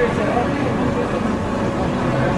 Thank you.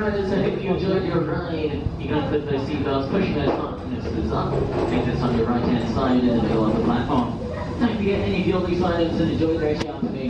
passengers, I hope you enjoyed your ride. You're going to put those seatbelts, pushing those harnesses up. Exits on your right hand side in the middle of the platform. Don't forget any loose items and enjoy the rest of your